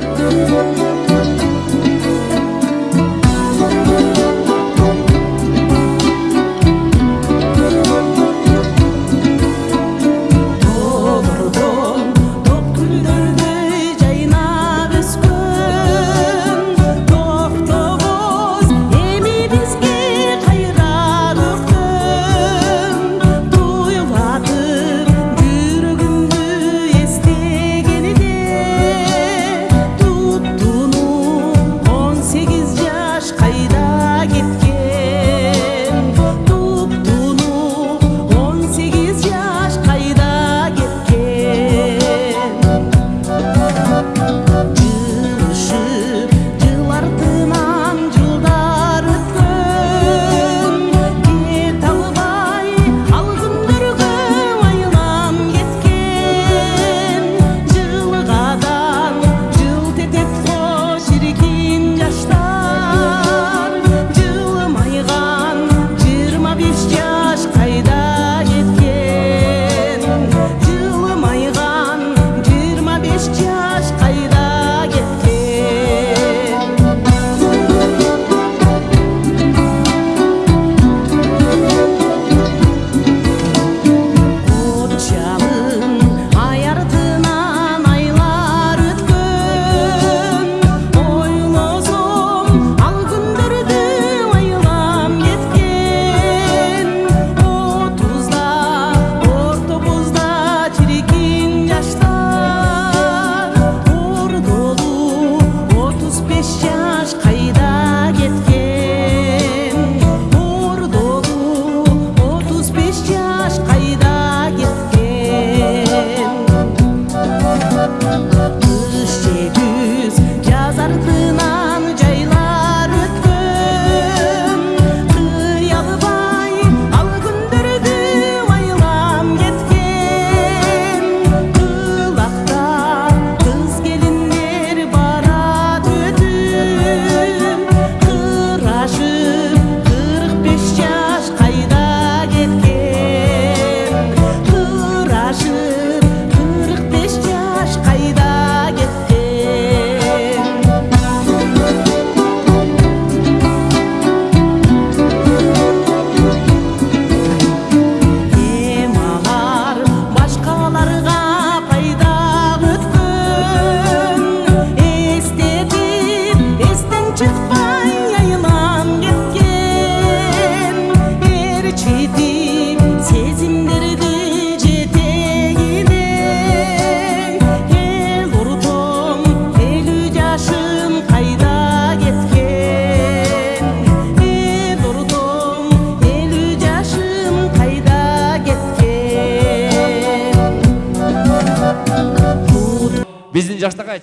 Through 진작 나가야지.